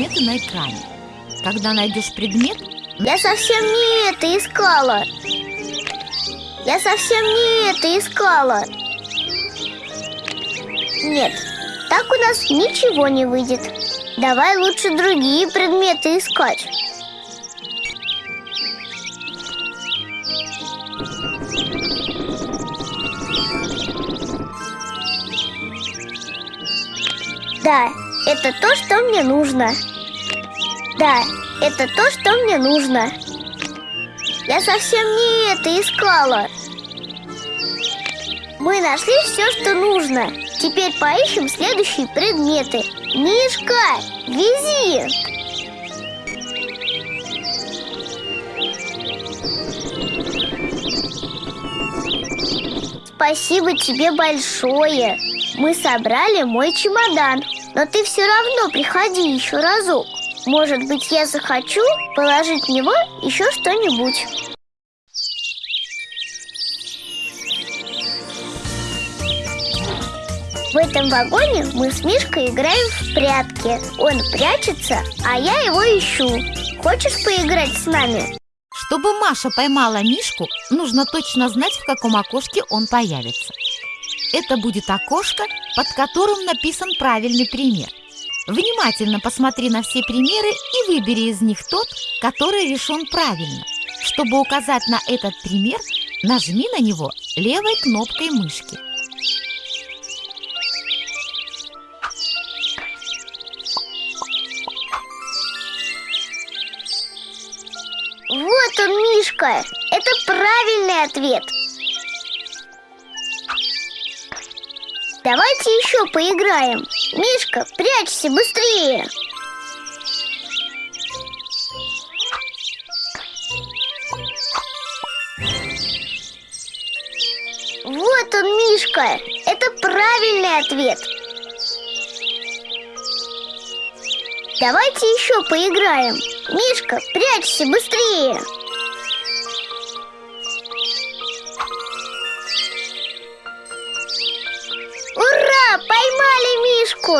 предметы на экране. Когда найдешь предмет, Я совсем не это искала. Я совсем не это искала. Нет, так у нас ничего не выйдет. Давай лучше другие предметы искать. Да, это то, что мне нужно. Да, это то, что мне нужно. Я совсем не это искала. Мы нашли все, что нужно. Теперь поищем следующие предметы. Мишка, вези! Спасибо тебе большое. Мы собрали мой чемодан. Но ты все равно приходи еще разок. Может быть, я захочу положить в него еще что-нибудь. В этом вагоне мы с Мишкой играем в прятки. Он прячется, а я его ищу. Хочешь поиграть с нами? чтобы Маша поймала Мишку, нужно точно знать, в каком окошке он появится. Это будет окошко, под которым написан правильный пример. Внимательно посмотри на все примеры и выбери из них тот, который решен правильно. Чтобы указать на этот пример, нажми на него левой кнопкой мышки. Вот он, Мишка. Это правильный ответ. Давайте еще поиграем. Мишка, прячься быстрее. Вот он, Мишка. Это правильный ответ. Давайте еще поиграем. Мишка, прячься быстрее. Ура! Поймали Мишку!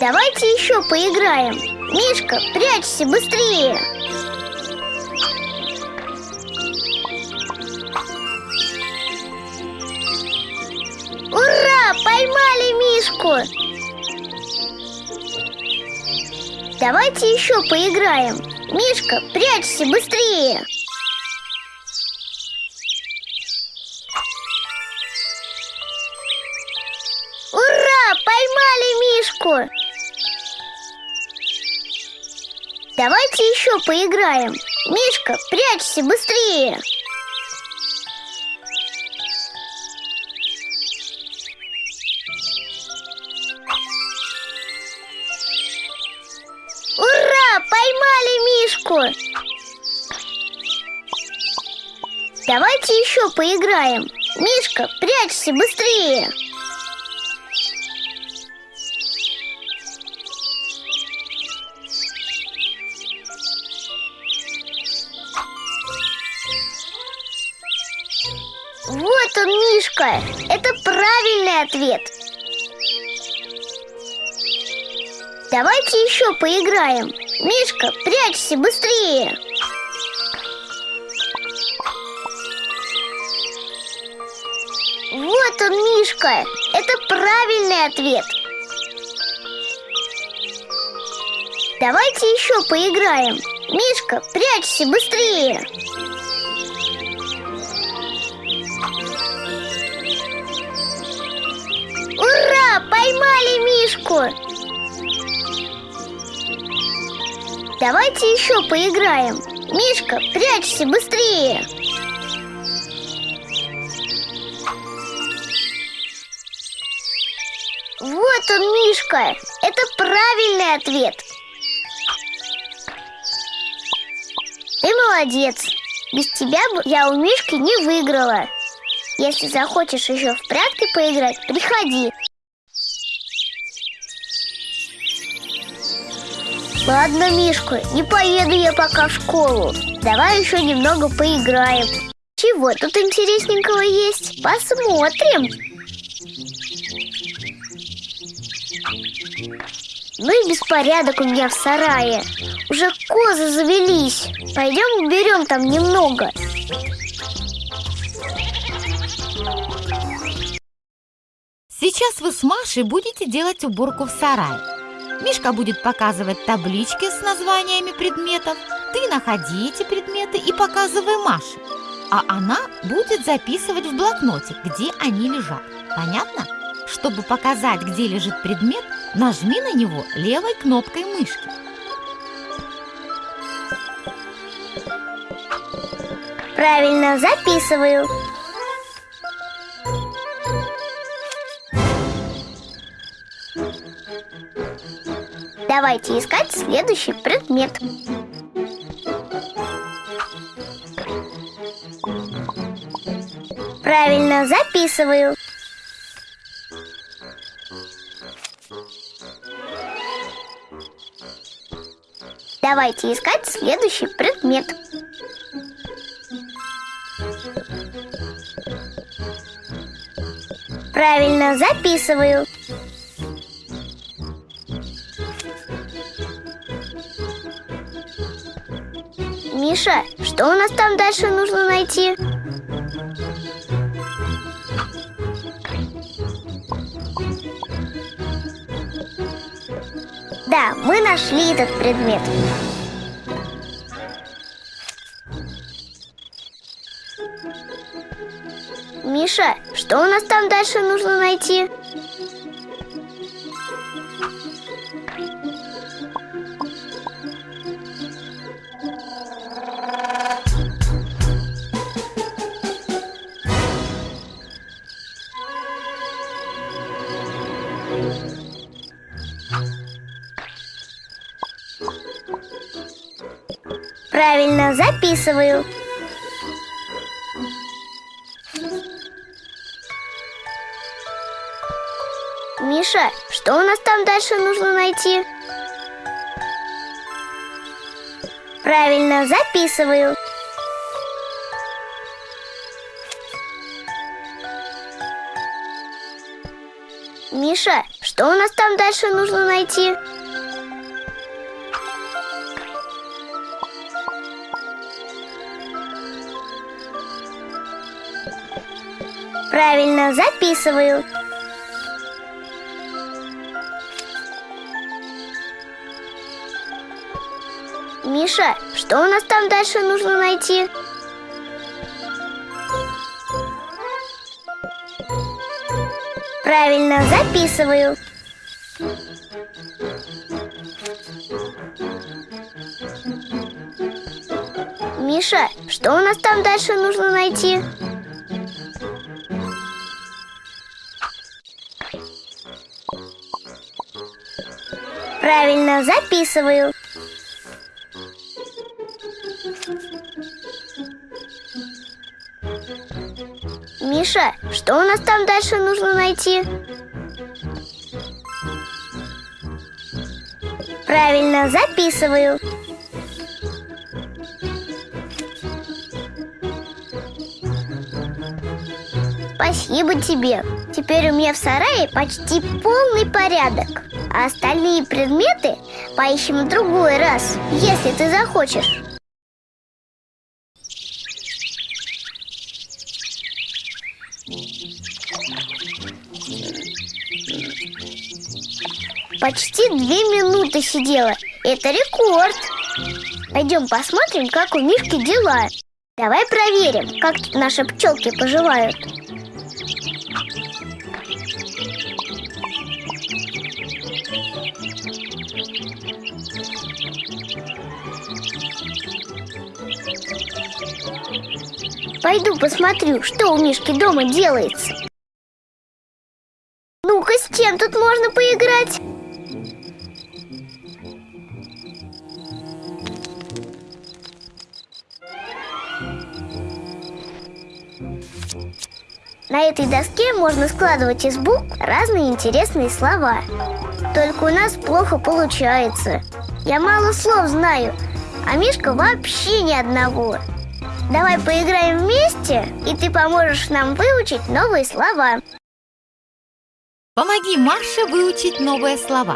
Давайте еще поиграем. Мишка, прячься быстрее. Ура! Поймали Мишку! Давайте еще поиграем. Мишка, прячься быстрее. Поймали Мишку! Давайте еще поиграем. Мишка, прячься быстрее. Ура! Поймали Мишку! Давайте еще поиграем. Мишка, прячься быстрее. Мишка. Это правильный ответ. Давайте еще поиграем. Мишка, прячься быстрее. Вот он, Мишка. Это правильный ответ. Давайте еще поиграем. Мишка, прячься быстрее. Ура! Поймали Мишку! Давайте еще поиграем. Мишка, прячься быстрее. Вот он, Мишка. Это правильный ответ. Ты молодец. Без тебя бы я у Мишки не выиграла. Если захочешь еще в прятки поиграть, приходи. Ладно, Мишка, не поеду я пока в школу. Давай еще немного поиграем. Чего тут интересненького есть? Посмотрим. Ну и беспорядок у меня в сарае Уже козы завелись Пойдем уберем там немного Сейчас вы с Машей будете делать уборку в сарае. Мишка будет показывать таблички с названиями предметов. Ты находи эти предметы и показывай Маше. А она будет записывать в блокноте, где они лежат. Понятно? Чтобы показать, где лежит предмет, нажми на него левой кнопкой мышки. Правильно, записываю Давайте искать следующий предмет. Правильно, записываю. Давайте искать следующий предмет. Правильно, записываю. Миша, что у нас там дальше нужно найти? Да, мы нашли этот предмет. Миша, что у нас там дальше нужно найти? Правильно, записываю. Миша, что у нас там дальше нужно найти? Правильно, записываю. Миша, что у нас там дальше нужно найти? Правильно, записываю. Миша, что у нас там дальше нужно найти? Правильно, записываю. Миша, что у нас там дальше нужно найти? Правильно, записываю. Миша, что у нас там дальше нужно найти? Правильно, записываю. Спасибо тебе. Теперь у меня в сарае почти полный порядок. А остальные предметы поищем в другой раз, если ты захочешь. Почти две минуты сидела. Это рекорд. Пойдем посмотрим, как у Мишки дела. Давай проверим, как тут наши пчелки поживают. Пойду посмотрю, что у Мишки дома делается. Ну-ка, с чем тут можно поиграть? На этой доске можно складывать из букв разные интересные слова. Только у нас плохо получается. Я мало слов знаю, а Мишка вообще ни одного. Давай поиграем вместе, и ты поможешь нам выучить новые слова. Помоги Маше выучить новые слова.